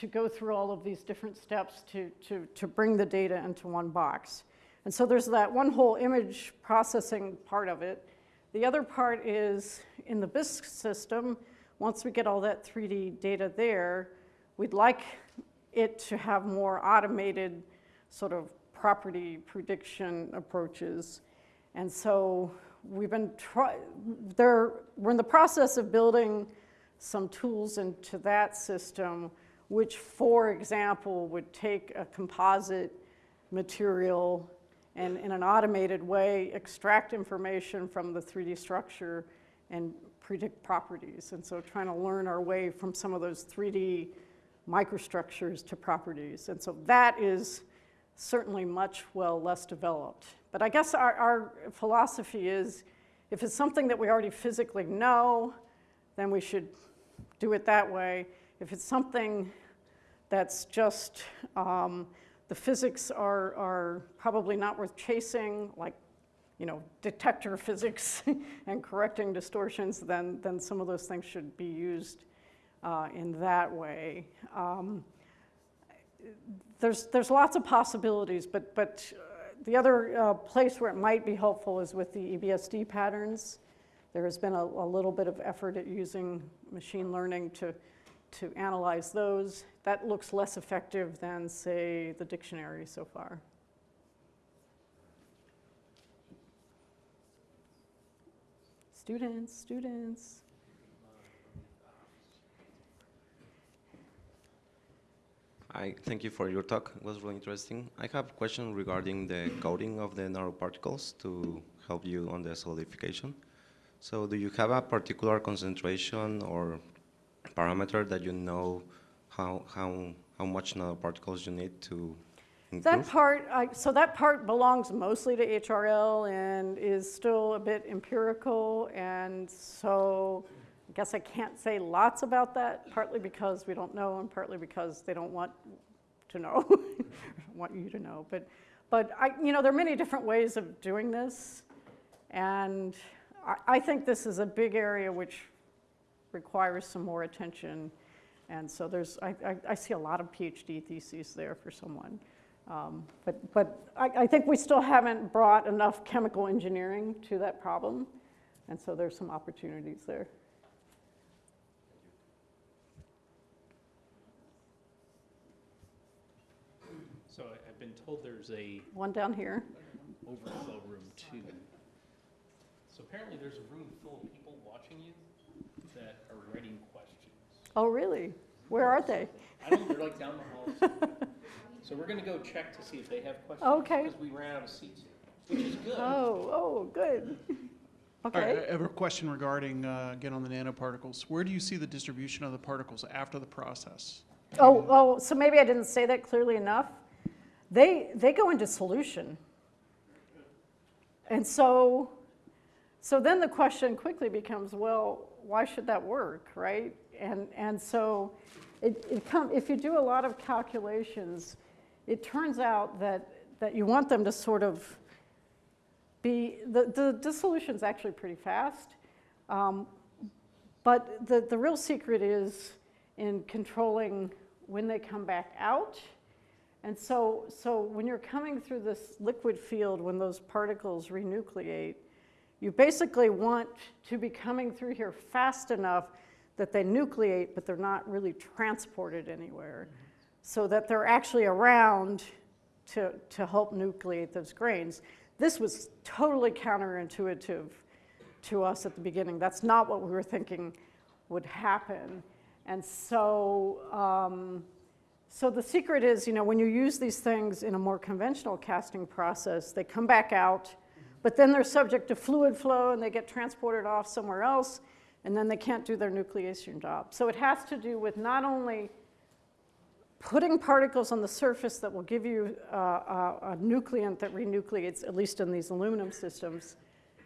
to go through all of these different steps to, to, to bring the data into one box. And so there's that one whole image processing part of it. The other part is in the BisQue system, once we get all that 3D data there, we'd like it to have more automated sort of property prediction approaches. And so we've been try, there, we're in the process of building some tools into that system, which, for example, would take a composite material and in an automated way extract information from the 3D structure and predict properties. And so trying to learn our way from some of those 3D microstructures to properties. And so that is certainly much well less developed. But I guess our, our philosophy is if it's something that we already physically know, then we should do it that way. If it's something that's just, um, the physics are, are probably not worth chasing, like, you know, detector physics and correcting distortions, then, then some of those things should be used uh, in that way. Um, there's, there's lots of possibilities, but, but uh, the other uh, place where it might be helpful is with the EBSD patterns. There has been a, a little bit of effort at using machine learning to, to analyze those. That looks less effective than, say, the dictionary so far. Students, students. I thank you for your talk. It was really interesting. I have a question regarding the coding of the nanoparticles to help you on the solidification. So do you have a particular concentration or parameter that you know how, how, how much nanoparticles you need to That part, I- so that part belongs mostly to HRL and is still a bit empirical. And so I guess I can't say lots about that, partly because we don't know and partly because they don't want to know, want you to know. But, but I, you know, there are many different ways of doing this. And I, I think this is a big area which requires some more attention. And so there's, I, I, I see a lot of PhD theses there for someone. Um, But, but I, I think we still haven't brought enough chemical engineering to that problem. And so there's some opportunities there. So I've been told there's a One down here. overflow room too. So apparently there's a room full of people watching you that are writing. Oh, really? Where are they? I don't know, they're like down the hall. So we're gonna go check to see if they have questions. Okay. Because we ran out of seats, which is good. Oh, oh, good. All right, Okay. I have a question regarding, uh, again, on the nanoparticles. Where do you see the distribution of the particles after the process? Oh, oh, so maybe I didn't say that clearly enough. They, they go into solution. And so, so then the question quickly becomes, well, why should that work, right? And, and so it, it come, if you do a lot of calculations, it turns out that, that you want them to sort of be, the, the dissolution's actually pretty fast. Um, but the, the real secret is in controlling when they come back out. And so, so when you're coming through this liquid field, when those particles renucleate, you basically want to be coming through here fast enough that they nucleate, but they're not really transported anywhere. So that they're actually around to, to help nucleate those grains. This was totally counterintuitive to us at the beginning. That's not what we were thinking would happen. And so, um, so the secret is, you know, when you use these things in a more conventional casting process, they come back out, but then they're subject to fluid flow and they get transported off somewhere else, and then they can't do their nucleation job. So it has to do with not only putting particles on the surface that will give you uh, a, a nucleant that renucleates, at least in these aluminum systems.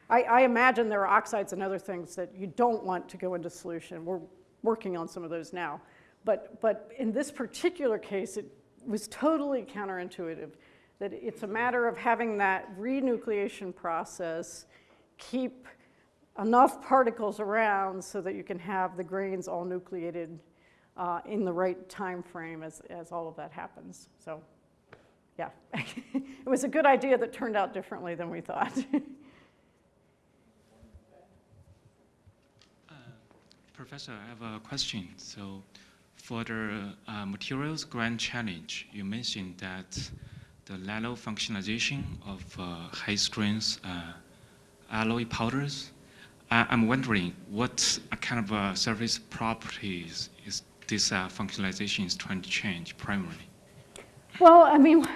I, I imagine there are oxides and other things that you don't want to go into solution. We're working on some of those now. But, but in this particular case, it was totally counterintuitive that it's a matter of having that renucleation process keep enough particles around so that you can have the grains all nucleated uh, in the right time frame as, as all of that happens. So, yeah, it was a good idea that turned out differently than we thought. Professor, I have a question. So for the uh, materials grand challenge, you mentioned that the nano functionalization of uh, high strength uh, alloy powders. I'm wondering what kind of uh, surface properties is this uh, functionalization is trying to change primarily? Well, I mean,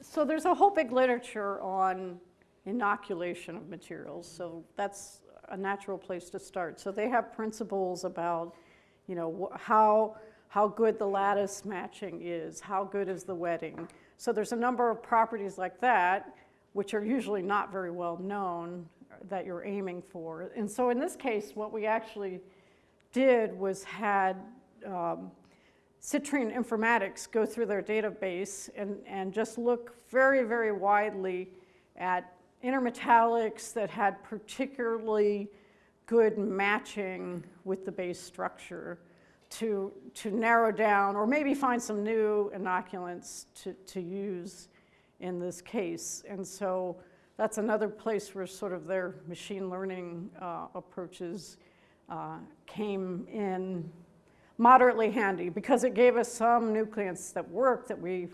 so there's a whole big literature on inoculation of materials, so that's a natural place to start. So they have principles about, you know, how, how good the lattice matching is, how good is the wetting. So there's a number of properties like that, which are usually not very well known, that you're aiming for. And so in this case, what we actually did was had um, Citrine Informatics go through their database and, and just look very, very widely at intermetallics that had particularly good matching with the base structure to, to narrow down or maybe find some new inoculants to, to use in this case. And so that's another place where sort of their machine learning uh, approaches uh, came in moderately handy because it gave us some nucleants that worked that we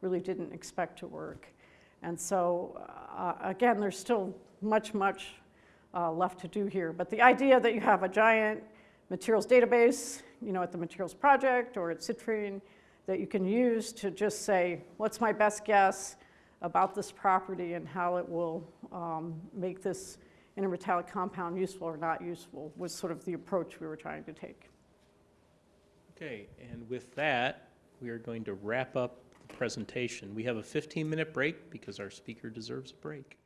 really didn't expect to work. And so, uh, again, there's still much, much uh, left to do here. But the idea that you have a giant materials database, you know, at the Materials Project or at Citrine, that you can use to just say, what's my best guess about this property and how it will um, make this intermetallic compound useful or not useful was sort of the approach we were trying to take. Okay, and with that, we are going to wrap up the presentation. We have a 15-minute break because our speaker deserves a break.